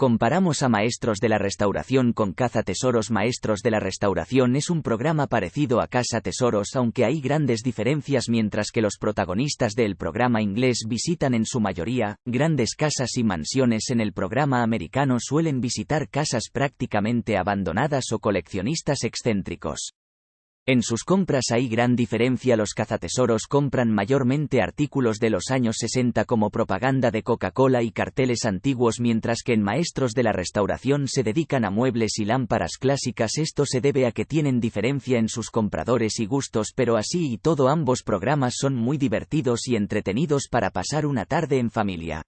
Comparamos a Maestros de la Restauración con Caza Tesoros. Maestros de la Restauración es un programa parecido a Casa Tesoros, aunque hay grandes diferencias mientras que los protagonistas del programa inglés visitan en su mayoría grandes casas y mansiones. En el programa americano suelen visitar casas prácticamente abandonadas o coleccionistas excéntricos. En sus compras hay gran diferencia. Los cazatesoros compran mayormente artículos de los años 60 como propaganda de Coca-Cola y carteles antiguos, mientras que en Maestros de la Restauración se dedican a muebles y lámparas clásicas. Esto se debe a que tienen diferencia en sus compradores y gustos, pero así y todo ambos programas son muy divertidos y entretenidos para pasar una tarde en familia.